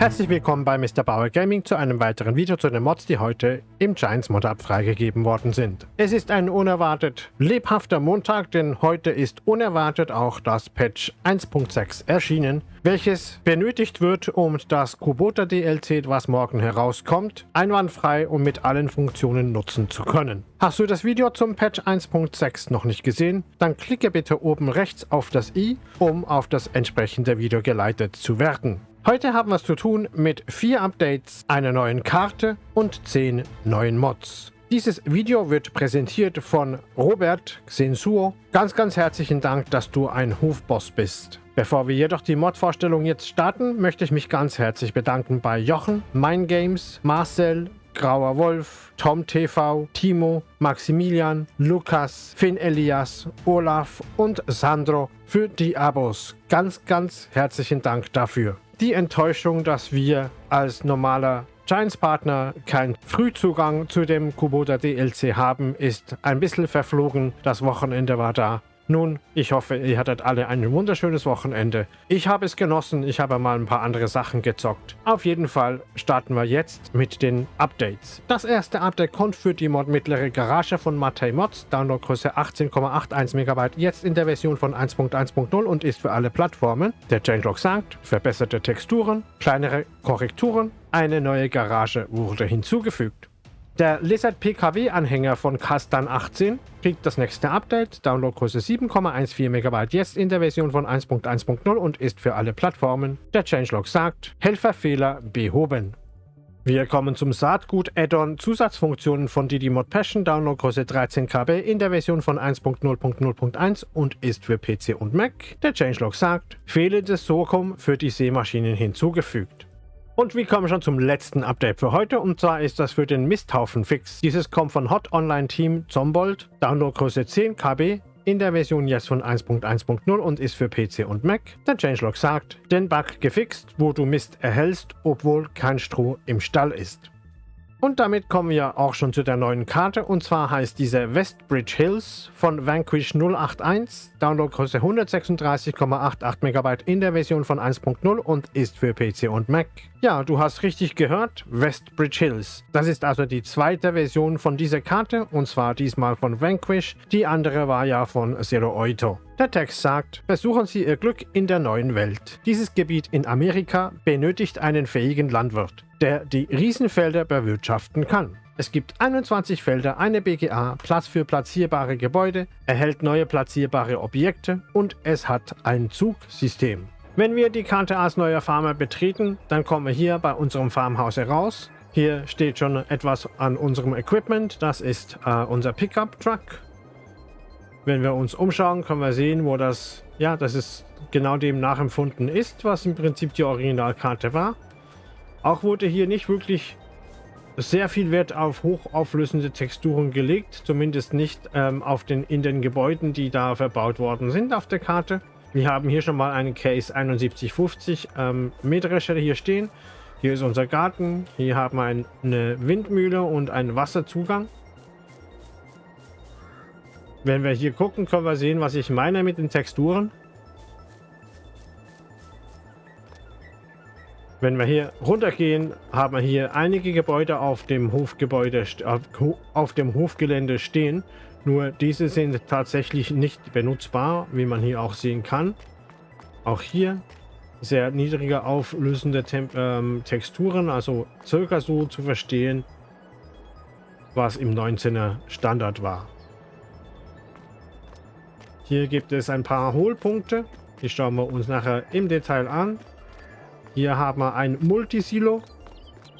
Herzlich willkommen bei Mr. Bauer Gaming zu einem weiteren Video zu den Mods, die heute im Giants Mod Up freigegeben worden sind. Es ist ein unerwartet lebhafter Montag, denn heute ist unerwartet auch das Patch 1.6 erschienen, welches benötigt wird, um das Kubota DLC, was morgen herauskommt, einwandfrei und mit allen Funktionen nutzen zu können. Hast du das Video zum Patch 1.6 noch nicht gesehen? Dann klicke bitte oben rechts auf das i, um auf das entsprechende Video geleitet zu werden. Heute haben wir es zu tun mit vier Updates, einer neuen Karte und zehn neuen Mods. Dieses Video wird präsentiert von Robert Xensuo. Ganz, ganz herzlichen Dank, dass du ein Hofboss bist. Bevor wir jedoch die Mod-Vorstellung jetzt starten, möchte ich mich ganz herzlich bedanken bei Jochen, Games, Marcel, Grauer Wolf, Tom TV, Timo, Maximilian, Lukas, Finn Elias, Olaf und Sandro für die Abos. Ganz, ganz herzlichen Dank dafür die Enttäuschung, dass wir als normaler Giants-Partner keinen Frühzugang zu dem Kubota DLC haben, ist ein bisschen verflogen. Das Wochenende war da. Nun, ich hoffe, ihr hattet alle ein wunderschönes Wochenende. Ich habe es genossen, ich habe mal ein paar andere Sachen gezockt. Auf jeden Fall starten wir jetzt mit den Updates. Das erste Update kommt für die Mod mittlere Garage von Matei Mods, Downloadgröße 18,81 MB, jetzt in der Version von 1.1.0 und ist für alle Plattformen. Der Changelog sagt, verbesserte Texturen, kleinere Korrekturen, eine neue Garage wurde hinzugefügt. Der Lizard PKW-Anhänger von Kastan 18 kriegt das nächste Update, Downloadgröße 7,14 MB, jetzt in der Version von 1.1.0 und ist für alle Plattformen. Der Changelog sagt, Helferfehler behoben. Wir kommen zum Saatgut-Add-on Zusatzfunktionen von Didymod Passion, Downloadgröße 13 KB in der Version von 1.0.0.1 und ist für PC und Mac. Der Changelog sagt, fehlendes Sokum für die Seemaschinen hinzugefügt. Und wir kommen schon zum letzten Update für heute und zwar ist das für den Misthaufen-Fix. Dieses kommt von Hot Online Team Zombold, Downloadgröße 10 KB, in der Version jetzt von 1.1.0 und ist für PC und Mac. Der Changelog sagt, den Bug gefixt, wo du Mist erhältst, obwohl kein Stroh im Stall ist. Und damit kommen wir auch schon zu der neuen Karte und zwar heißt diese Westbridge Hills von Vanquish 081, Downloadgröße 136,88 MB in der Version von 1.0 und ist für PC und Mac. Ja, du hast richtig gehört, Westbridge Hills. Das ist also die zweite Version von dieser Karte und zwar diesmal von Vanquish, die andere war ja von Zero Oito. Der Text sagt, versuchen Sie Ihr Glück in der neuen Welt. Dieses Gebiet in Amerika benötigt einen fähigen Landwirt der die Riesenfelder bewirtschaften kann. Es gibt 21 Felder, eine BGA, Platz für platzierbare Gebäude, erhält neue platzierbare Objekte und es hat ein Zugsystem. Wenn wir die Karte als neuer Farmer betreten, dann kommen wir hier bei unserem Farmhaus heraus. Hier steht schon etwas an unserem Equipment, das ist äh, unser Pickup-Truck. Wenn wir uns umschauen, können wir sehen, wo das, ja, das ist genau dem nachempfunden ist, was im Prinzip die Originalkarte war. Auch wurde hier nicht wirklich sehr viel Wert auf hochauflösende Texturen gelegt, zumindest nicht ähm, auf den, in den Gebäuden, die da verbaut worden sind auf der Karte. Wir haben hier schon mal einen Case 7150 ähm, Mähdrescher hier stehen. Hier ist unser Garten. Hier haben wir ein, eine Windmühle und einen Wasserzugang. Wenn wir hier gucken, können wir sehen, was ich meine mit den Texturen. Wenn wir hier runtergehen, haben wir hier einige Gebäude auf dem Hofgebäude auf dem Hofgelände stehen. Nur diese sind tatsächlich nicht benutzbar, wie man hier auch sehen kann. Auch hier sehr niedrige auflösende Tem ähm, Texturen, also circa so zu verstehen, was im 19er Standard war. Hier gibt es ein paar Hohlpunkte, die schauen wir uns nachher im Detail an. Hier haben wir ein Multisilo,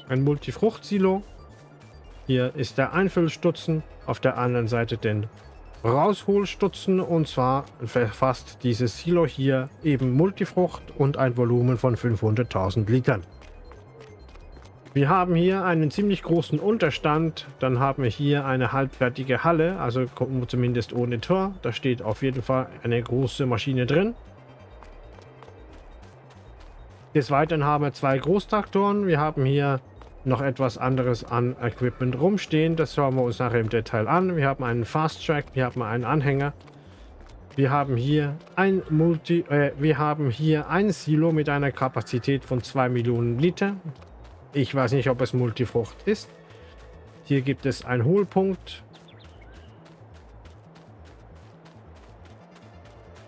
ein Multifruchtsilo. Hier ist der Einfüllstutzen, auf der anderen Seite den Rausholstutzen und zwar verfasst dieses Silo hier eben Multifrucht und ein Volumen von 500.000 Litern. Wir haben hier einen ziemlich großen Unterstand, dann haben wir hier eine halbfertige Halle, also zumindest ohne Tor. Da steht auf jeden Fall eine große Maschine drin. Des Weiteren haben wir zwei Großtraktoren. Wir haben hier noch etwas anderes an Equipment rumstehen. Das schauen wir uns nachher im Detail an. Wir haben einen Fast Track, wir haben einen Anhänger. Wir haben hier ein Multi, äh, wir haben hier ein Silo mit einer Kapazität von 2 Millionen Liter. Ich weiß nicht, ob es Multifrucht ist. Hier gibt es einen Hohlpunkt.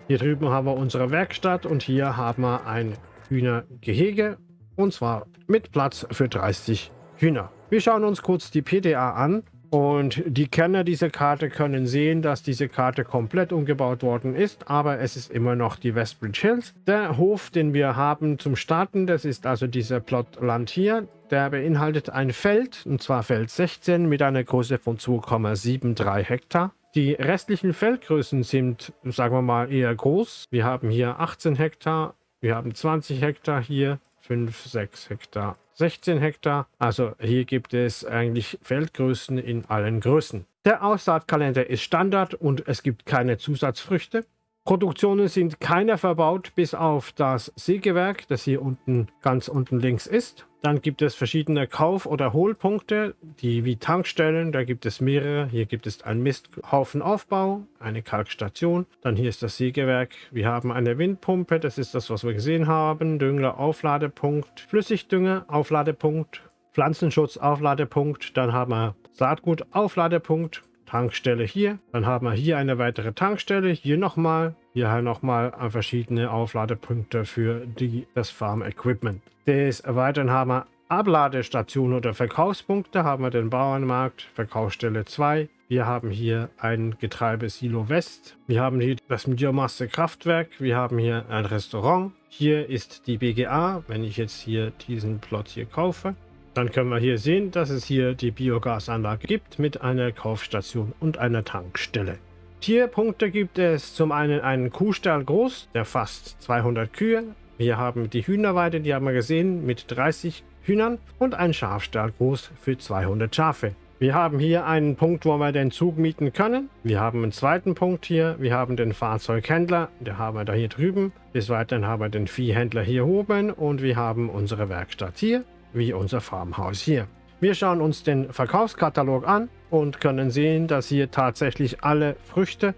Hier drüben haben wir unsere Werkstatt und hier haben wir ein Hühnergehege und zwar mit Platz für 30 Hühner. Wir schauen uns kurz die PDA an und die Kenner dieser Karte können sehen, dass diese Karte komplett umgebaut worden ist, aber es ist immer noch die Westbridge Hills. Der Hof, den wir haben zum Starten, das ist also dieser Plotland hier. Der beinhaltet ein Feld, und zwar Feld 16 mit einer Größe von 2,73 Hektar. Die restlichen Feldgrößen sind, sagen wir mal, eher groß. Wir haben hier 18 Hektar, wir haben 20 Hektar hier, 5, 6 Hektar, 16 Hektar. Also hier gibt es eigentlich Feldgrößen in allen Größen. Der Aussaatkalender ist Standard und es gibt keine Zusatzfrüchte. Produktionen sind keine verbaut, bis auf das Sägewerk, das hier unten ganz unten links ist. Dann gibt es verschiedene Kauf- oder Hohlpunkte, die wie Tankstellen, da gibt es mehrere. Hier gibt es einen Misthaufenaufbau, eine Kalkstation. Dann hier ist das Sägewerk. Wir haben eine Windpumpe, das ist das, was wir gesehen haben. Dünger, Aufladepunkt, Flüssigdünger, Aufladepunkt, Pflanzenschutz, Aufladepunkt. Dann haben wir Saatgut, Aufladepunkt, Tankstelle hier. Dann haben wir hier eine weitere Tankstelle, hier nochmal. Hier halt nochmal verschiedene Aufladepunkte für die, das Farm Equipment. Des Weiteren haben wir Abladestationen oder Verkaufspunkte. Haben wir den Bauernmarkt, Verkaufsstelle 2. Wir haben hier ein Getreidesilo West. Wir haben hier das Biomasse-Kraftwerk. Wir haben hier ein Restaurant. Hier ist die BGA, wenn ich jetzt hier diesen Plot hier kaufe. Dann können wir hier sehen, dass es hier die Biogasanlage gibt mit einer Kaufstation und einer Tankstelle. Tierpunkte gibt es zum einen einen Kuhstall groß, der fast 200 Kühe. Wir haben die Hühnerweide, die haben wir gesehen, mit 30 Hühnern und einen Schafstall groß für 200 Schafe. Wir haben hier einen Punkt, wo wir den Zug mieten können. Wir haben einen zweiten Punkt hier. Wir haben den Fahrzeughändler, der haben wir da hier drüben. Des Weiteren haben wir den Viehhändler hier oben und wir haben unsere Werkstatt hier wie unser Farmhaus hier. Wir schauen uns den Verkaufskatalog an und können sehen, dass hier tatsächlich alle Früchte,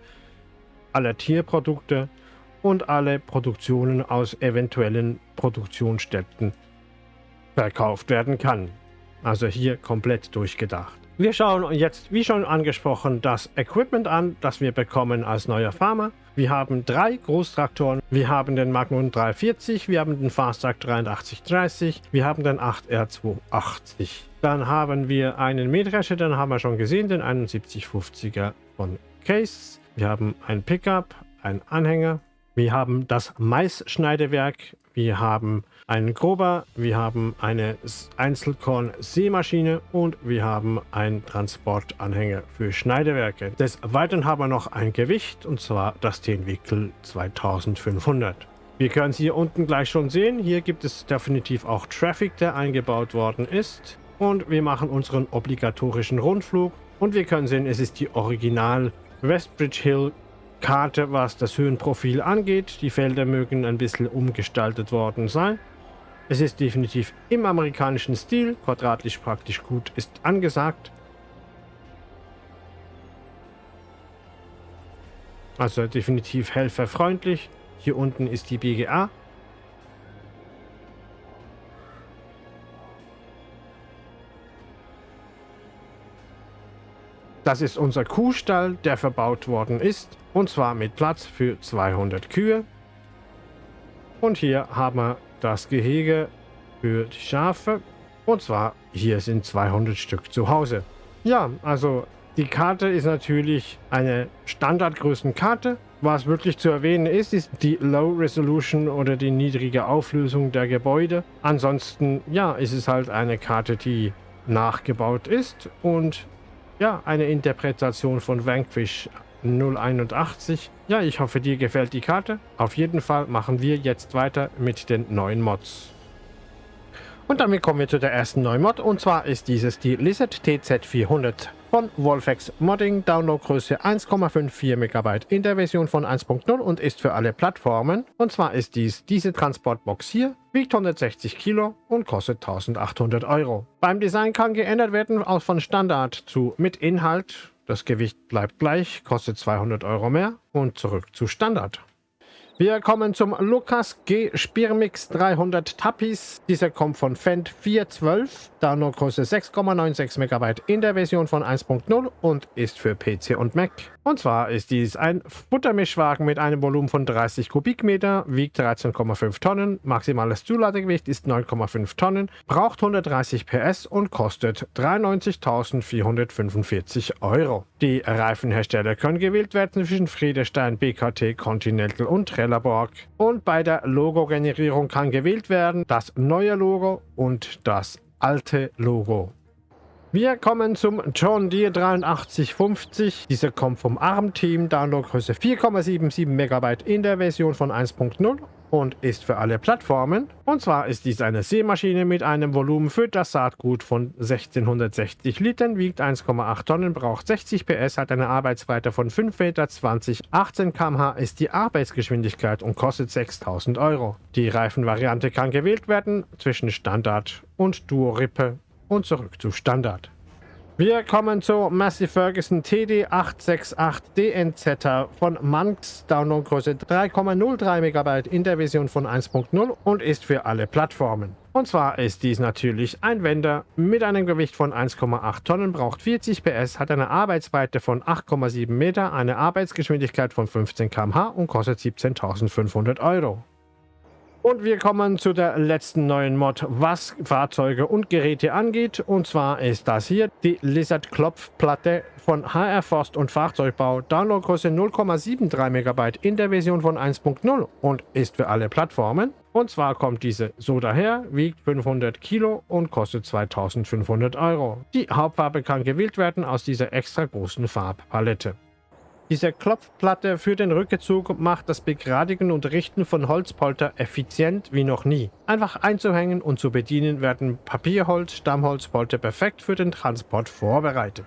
alle Tierprodukte und alle Produktionen aus eventuellen Produktionsstätten verkauft werden kann. Also hier komplett durchgedacht. Wir schauen jetzt, wie schon angesprochen, das Equipment an, das wir bekommen als neuer Farmer. Wir haben drei Großtraktoren. Wir haben den Magnum 340, wir haben den Fasttrack 8330, wir haben den 8R280. Dann haben wir einen Mähdrescher, den haben wir schon gesehen, den 7150er von Case. Wir haben ein Pickup, einen Anhänger. Wir haben das Maisschneidewerk. Wir haben einen Grober, wir haben eine Einzelkorn-Sämaschine und wir haben einen Transportanhänger für Schneidewerke. Des Weiteren haben wir noch ein Gewicht und zwar das Tenwickel 2500. Wir können es hier unten gleich schon sehen. Hier gibt es definitiv auch Traffic, der eingebaut worden ist. Und wir machen unseren obligatorischen Rundflug. Und wir können sehen, es ist die Original Westbridge Hill Karte, was das Höhenprofil angeht. Die Felder mögen ein bisschen umgestaltet worden sein. Es ist definitiv im amerikanischen Stil, quadratisch praktisch gut ist angesagt. Also definitiv helferfreundlich. Hier unten ist die BGA. Das ist unser Kuhstall, der verbaut worden ist. Und zwar mit Platz für 200 Kühe. Und hier haben wir das Gehege für die Schafe. Und zwar, hier sind 200 Stück zu Hause. Ja, also die Karte ist natürlich eine Standardgrößenkarte. Was wirklich zu erwähnen ist, ist die Low Resolution oder die niedrige Auflösung der Gebäude. Ansonsten, ja, ist es halt eine Karte, die nachgebaut ist und ja, eine Interpretation von Vanquish 081. Ja, ich hoffe, dir gefällt die Karte. Auf jeden Fall machen wir jetzt weiter mit den neuen Mods. Und damit kommen wir zu der ersten neuen Mod und zwar ist dieses die Lizard TZ400 von Wolfex Modding, Downloadgröße 1,54 MB in der Version von 1.0 und ist für alle Plattformen. Und zwar ist dies diese Transportbox hier, wiegt 160 Kilo und kostet 1800 Euro. Beim Design kann geändert werden aus von Standard zu mit Inhalt Das Gewicht bleibt gleich, kostet 200 Euro mehr und zurück zu Standard. Wir kommen zum Lucas G Spirmix 300 Tapis. Dieser kommt von Fendt 412, Downloadgröße 6,96 MB in der Version von 1.0 und ist für PC und Mac. Und zwar ist dies ein Futtermischwagen mit einem Volumen von 30 Kubikmeter, wiegt 13,5 Tonnen, maximales Zuladegewicht ist 9,5 Tonnen, braucht 130 PS und kostet 93.445 Euro. Die Reifenhersteller können gewählt werden zwischen Friedestein, BKT, Continental und Trelleborg. Und bei der Logo-Generierung kann gewählt werden das neue Logo und das alte Logo. Wir kommen zum John Deere 8350. Dieser kommt vom ARM-Team, Downloadgröße 4,77 MB in der Version von 1.0 und ist für alle Plattformen. Und zwar ist dies eine Seemaschine mit einem Volumen für das Saatgut von 1660 Litern, wiegt 1,8 Tonnen, braucht 60 PS, hat eine Arbeitsweite von 5 Meter, 20, 18 km/h ist die Arbeitsgeschwindigkeit und kostet 6000 Euro. Die Reifenvariante kann gewählt werden zwischen Standard und Duo-Rippe und zurück zu Standard. Wir kommen zur Massey Ferguson TD868 DNZ von Manx, Downloadgröße 3,03 MB in der Version von 1.0 und ist für alle Plattformen. Und zwar ist dies natürlich ein Wender mit einem Gewicht von 1,8 Tonnen, braucht 40 PS, hat eine Arbeitsweite von 8,7 Meter, eine Arbeitsgeschwindigkeit von 15 km/h und kostet 17.500 Euro. Und wir kommen zu der letzten neuen Mod, was Fahrzeuge und Geräte angeht. Und zwar ist das hier die Lizard Klopfplatte von HR Forst und Fahrzeugbau. Downloadgröße 0,73 MB in der Version von 1.0 und ist für alle Plattformen. Und zwar kommt diese so daher, wiegt 500 Kilo und kostet 2500 Euro. Die Hauptfarbe kann gewählt werden aus dieser extra großen Farbpalette. Diese Klopfplatte für den Rückzug macht das Begradigen und Richten von Holzpolter effizient wie noch nie. Einfach einzuhängen und zu bedienen werden Papierholz, Stammholzpolter perfekt für den Transport vorbereitet.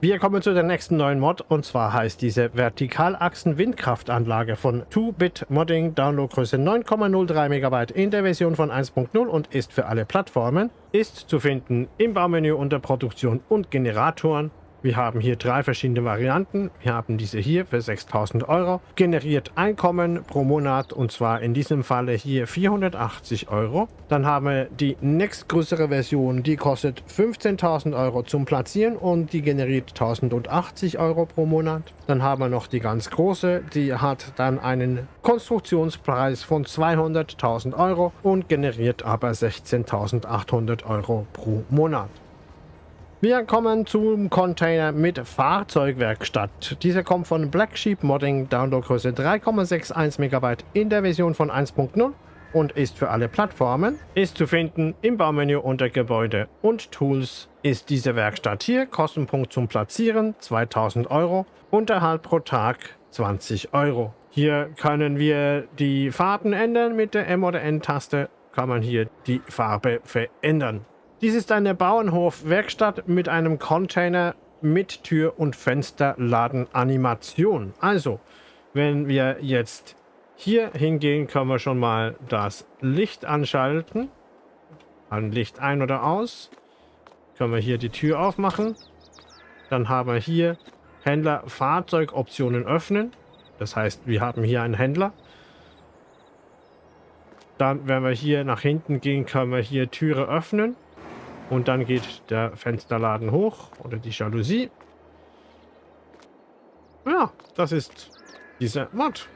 Wir kommen zu der nächsten neuen Mod und zwar heißt diese Vertikalachsen-Windkraftanlage von 2-Bit Modding, Downloadgröße 9,03 MB in der Version von 1.0 und ist für alle Plattformen, ist zu finden im Baumenü unter Produktion und Generatoren wir haben hier drei verschiedene Varianten. Wir haben diese hier für 6000 Euro. Generiert Einkommen pro Monat und zwar in diesem Falle hier 480 Euro. Dann haben wir die nächstgrößere Version, die kostet 15.000 Euro zum Platzieren und die generiert 1080 Euro pro Monat. Dann haben wir noch die ganz große, die hat dann einen Konstruktionspreis von 200.000 Euro und generiert aber 16.800 Euro pro Monat. Wir kommen zum Container mit Fahrzeugwerkstatt. Dieser kommt von Black Sheep Modding, Downloadgröße 3,61 MB in der Version von 1.0 und ist für alle Plattformen. Ist zu finden im Baumenü unter Gebäude und Tools ist diese Werkstatt hier. Kostenpunkt zum Platzieren 2000 Euro. Unterhalt pro Tag 20 Euro. Hier können wir die Farben ändern mit der M- oder N-Taste. Kann man hier die Farbe verändern. Dies ist eine Bauernhof-Werkstatt mit einem Container mit Tür- und Fensterladen-Animation. Also, wenn wir jetzt hier hingehen, können wir schon mal das Licht anschalten. Ein Licht ein oder aus. Können wir hier die Tür aufmachen. Dann haben wir hier Händler Fahrzeugoptionen öffnen. Das heißt, wir haben hier einen Händler. Dann, wenn wir hier nach hinten gehen, können wir hier Türe öffnen. Und dann geht der Fensterladen hoch oder die Jalousie. Ja, das ist diese Mod.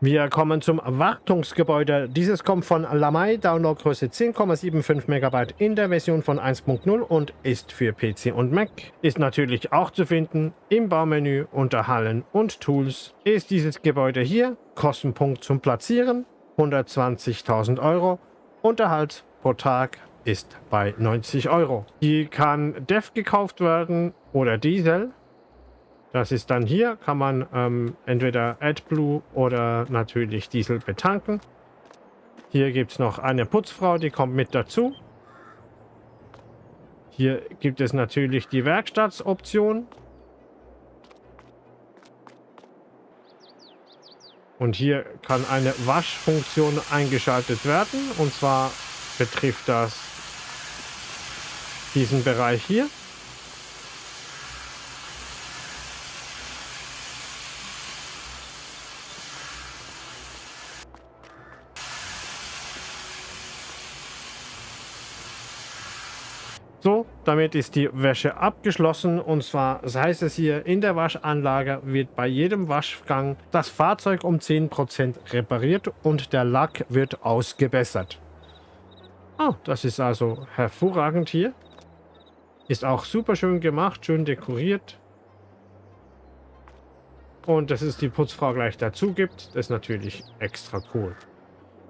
Wir kommen zum Wartungsgebäude. Dieses kommt von Lamai, Downloadgröße 10,75 MB in der Version von 1.0 und ist für PC und Mac. Ist natürlich auch zu finden im Baumenü unter Hallen und Tools. Ist dieses Gebäude hier, Kostenpunkt zum Platzieren, 120.000 Euro, Unterhalt pro Tag ist bei 90 Euro. Die kann DEF gekauft werden oder Diesel. Das ist dann hier, kann man ähm, entweder AdBlue oder natürlich Diesel betanken. Hier gibt es noch eine Putzfrau, die kommt mit dazu. Hier gibt es natürlich die Werkstattsoption. Und hier kann eine Waschfunktion eingeschaltet werden. Und zwar betrifft das diesen Bereich hier. So, damit ist die Wäsche abgeschlossen und zwar das heißt es hier, in der Waschanlage wird bei jedem Waschgang das Fahrzeug um 10% repariert und der Lack wird ausgebessert. Ah, das ist also hervorragend hier. Ist auch super schön gemacht, schön dekoriert. Und dass es die Putzfrau gleich dazu gibt, ist natürlich extra cool.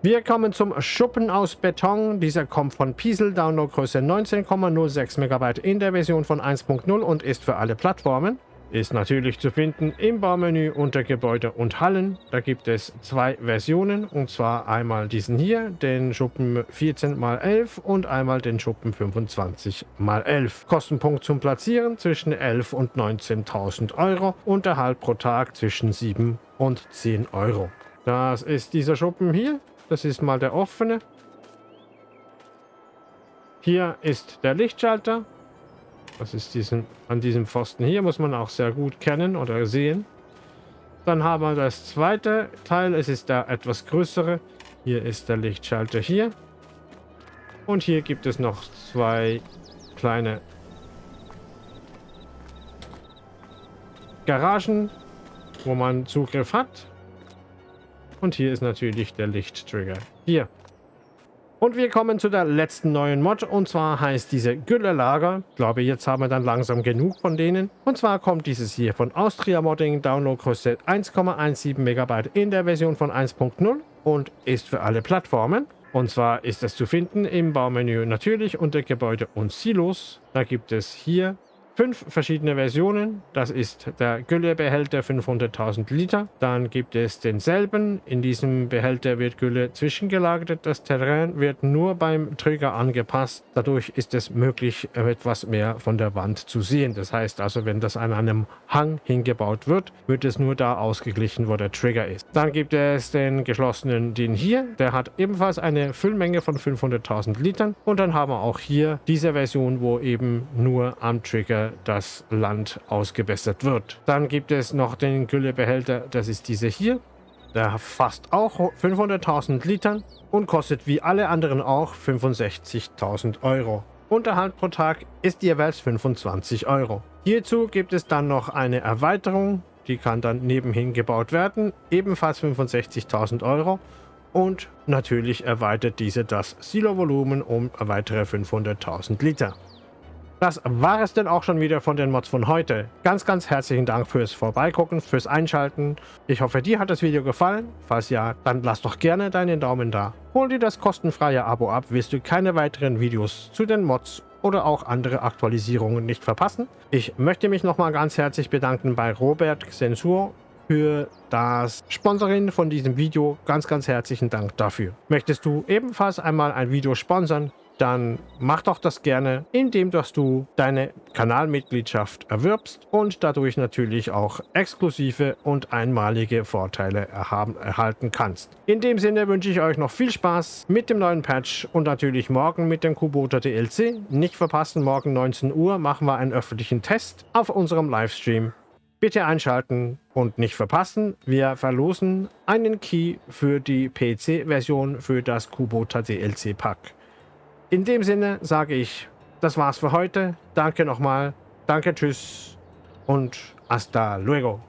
Wir kommen zum Schuppen aus Beton. Dieser kommt von Piesel, Downloadgröße 19,06 MB in der Version von 1.0 und ist für alle Plattformen. Ist natürlich zu finden im Baumenü unter Gebäude und Hallen. Da gibt es zwei Versionen und zwar einmal diesen hier, den Schuppen 14x11 und einmal den Schuppen 25x11. Kostenpunkt zum Platzieren zwischen 11 und 19.000 Euro. Unterhalt pro Tag zwischen 7 und 10 Euro. Das ist dieser Schuppen hier. Das ist mal der offene. Hier ist der Lichtschalter. Das ist diesen, an diesem Pfosten hier, muss man auch sehr gut kennen oder sehen. Dann haben wir das zweite Teil. Es ist der etwas größere. Hier ist der Lichtschalter hier. Und hier gibt es noch zwei kleine Garagen, wo man Zugriff hat. Und hier ist natürlich der Lichttrigger. Hier. Und wir kommen zu der letzten neuen Mod. Und zwar heißt diese Gülle-Lager. Ich glaube, jetzt haben wir dann langsam genug von denen. Und zwar kommt dieses hier von Austria Modding. Downloadgröße 1,17 MB in der Version von 1.0 und ist für alle Plattformen. Und zwar ist es zu finden im Baumenü natürlich unter Gebäude und Silos. Da gibt es hier fünf verschiedene Versionen. Das ist der Güllebehälter 500.000 Liter. Dann gibt es denselben. In diesem Behälter wird Gülle zwischengelagert. Das Terrain wird nur beim Trigger angepasst. Dadurch ist es möglich, etwas mehr von der Wand zu sehen. Das heißt also, wenn das an einem Hang hingebaut wird, wird es nur da ausgeglichen, wo der Trigger ist. Dann gibt es den geschlossenen, den hier. Der hat ebenfalls eine Füllmenge von 500.000 Litern. Und dann haben wir auch hier diese Version, wo eben nur am Trigger das Land ausgebessert wird. Dann gibt es noch den Güllebehälter, das ist dieser hier. Der fasst auch 500.000 Litern und kostet wie alle anderen auch 65.000 Euro. Unterhalt pro Tag ist jeweils 25 Euro. Hierzu gibt es dann noch eine Erweiterung, die kann dann nebenhin gebaut werden, ebenfalls 65.000 Euro. Und natürlich erweitert diese das Silo-Volumen um weitere 500.000 Liter. Das war es denn auch schon wieder von den Mods von heute. Ganz, ganz herzlichen Dank fürs Vorbeigucken, fürs Einschalten. Ich hoffe, dir hat das Video gefallen. Falls ja, dann lass doch gerne deinen Daumen da. Hol dir das kostenfreie Abo ab, wirst du keine weiteren Videos zu den Mods oder auch andere Aktualisierungen nicht verpassen. Ich möchte mich nochmal ganz herzlich bedanken bei Robert Sensur für das Sponsoring von diesem Video. Ganz, ganz herzlichen Dank dafür. Möchtest du ebenfalls einmal ein Video sponsern? Dann mach doch das gerne, indem dass du deine Kanalmitgliedschaft erwirbst und dadurch natürlich auch exklusive und einmalige Vorteile erhaben, erhalten kannst. In dem Sinne wünsche ich euch noch viel Spaß mit dem neuen Patch und natürlich morgen mit dem Kubota DLC. Nicht verpassen, morgen 19 Uhr machen wir einen öffentlichen Test auf unserem Livestream. Bitte einschalten und nicht verpassen, wir verlosen einen Key für die PC-Version für das Kubota DLC-Pack. In dem Sinne sage ich, das war's für heute. Danke nochmal. Danke, tschüss und hasta luego.